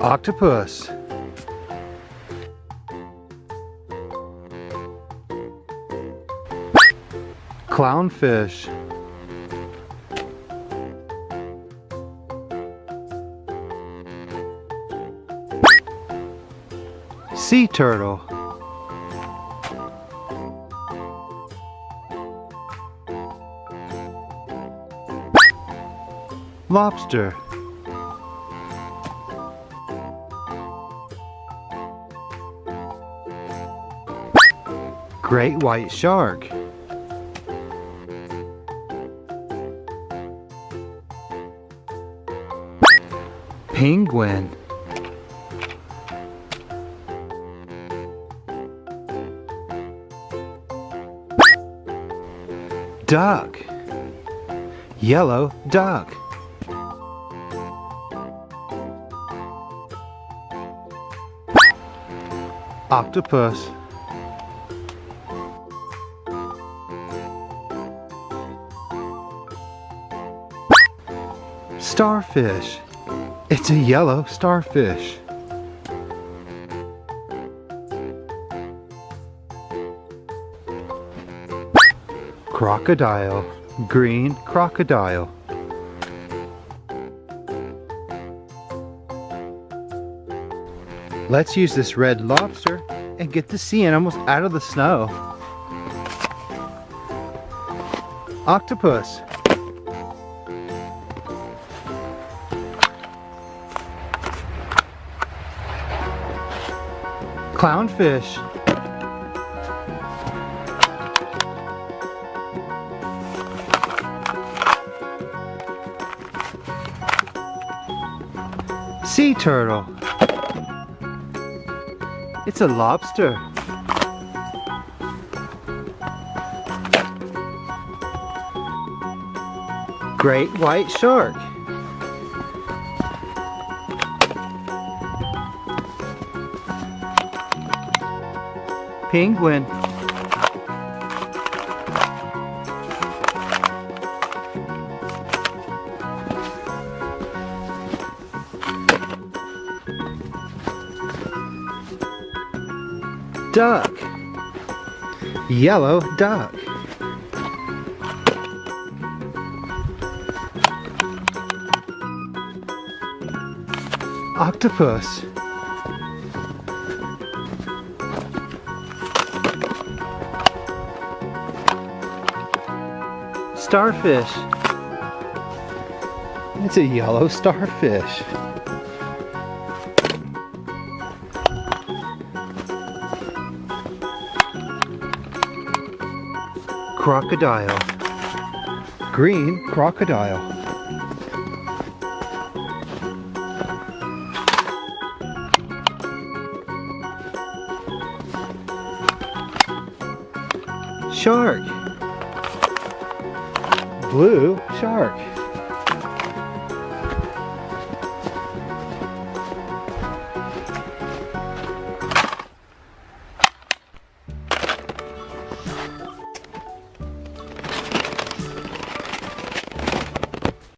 Octopus. Clownfish. Sea turtle. Lobster. Great white shark. Penguin. Duck. Yellow duck. Octopus. Starfish. It's a yellow starfish. Crocodile. Green crocodile. Let's use this red lobster and get the sea animals out of the snow. Octopus. Clownfish. Sea turtle. It's a lobster. Great white shark. Penguin. Duck. Yellow duck. Octopus. Starfish. It's a yellow starfish. Crocodile. Green crocodile. Shark. Blue shark.